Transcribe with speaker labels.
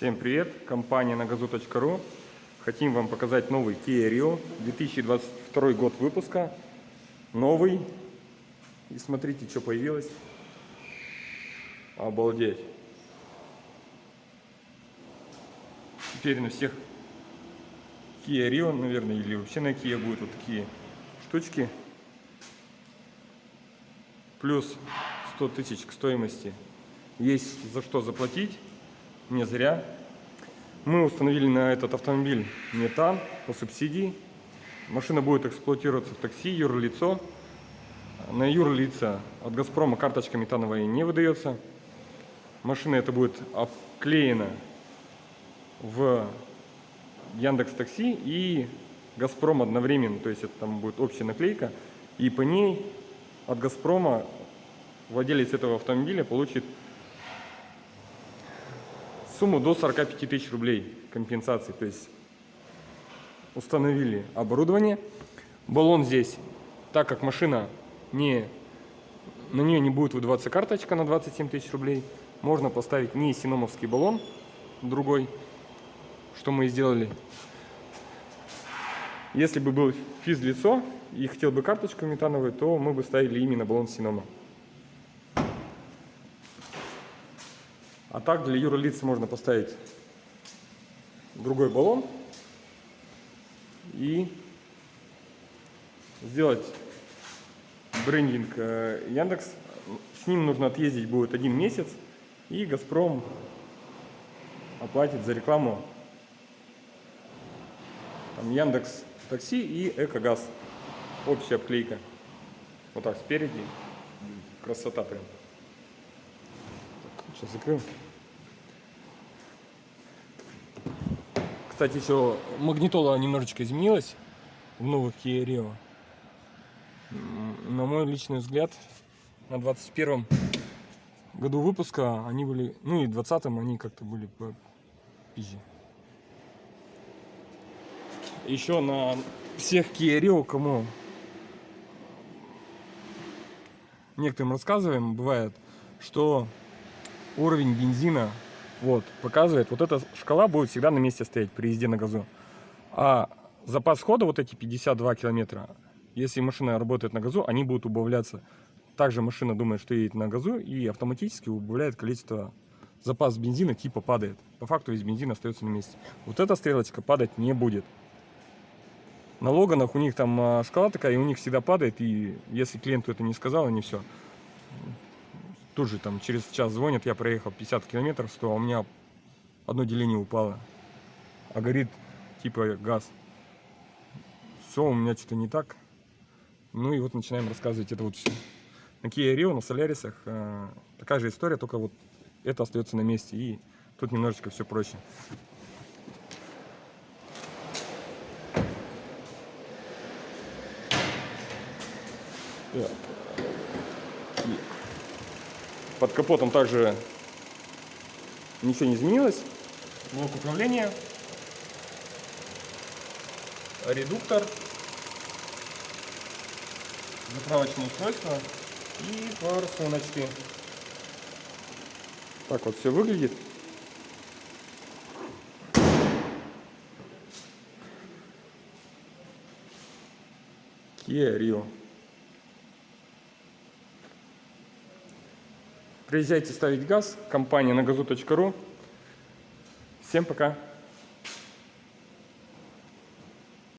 Speaker 1: Всем привет! Компания нагазу.ру Хотим вам показать новый Kia Rio 2022 год выпуска. Новый. И смотрите, что появилось. Обалдеть. Теперь на всех Kia Rio, наверное, или вообще на Kia будут вот такие штучки. Плюс 100 тысяч к стоимости. Есть за что заплатить не зря. Мы установили на этот автомобиль метан по субсидии. Машина будет эксплуатироваться в такси, юрлицо. На юрлица от Газпрома карточка метановая не выдается. Машина это будет обклеена в Яндекс Такси и Газпром одновременно, то есть это там будет общая наклейка, и по ней от Газпрома владелец этого автомобиля получит сумму до 45 тысяч рублей компенсации. То есть установили оборудование. Баллон здесь, так как машина не, на нее не будет выдаваться карточка на 27 тысяч рублей, можно поставить не синомовский баллон, другой, что мы и сделали. Если бы был физлицо и хотел бы карточку метановую, то мы бы ставили именно баллон Синома. А так для юрлиц можно поставить другой баллон и сделать брендинг э, Яндекс. С ним нужно отъездить будет один месяц, и Газпром оплатит за рекламу там Яндекс Такси и Экогаз. Общая обклейка. Вот так спереди. Красота прям. Сейчас закрыл. Кстати, еще магнитола немножечко изменилась в новых Kia Rio. На мой личный взгляд, на 21 году выпуска они были, ну и 20-м они как-то были по пизже. Еще на всех Kia Rio, кому некоторым рассказываем, бывает, что уровень бензина вот, показывает, вот эта шкала будет всегда на месте стоять при езде на газу. А запас хода, вот эти 52 километра, если машина работает на газу, они будут убавляться. Также машина думает, что едет на газу и автоматически убавляет количество запас бензина типа падает. По факту весь бензин остается на месте. Вот эта стрелочка падать не будет. На Логанах у них там а, шкала такая, и у них всегда падает, и если клиенту это не сказал, они все тут же там через час звонят, я проехал 50 километров, 100, а у меня одно деление упало. А горит типа газ. Все, у меня что-то не так. Ну и вот начинаем рассказывать это вот все. На Kia Rio, на Солярисах э, такая же история, только вот это остается на месте. И тут немножечко все проще. Так. Под капотом также ничего не изменилось. Блок управления, редуктор, заправочное устройство и форсуночки. Так вот все выглядит. Kia Rio. Приезжайте ставить газ, компания на газу.ру. Всем пока!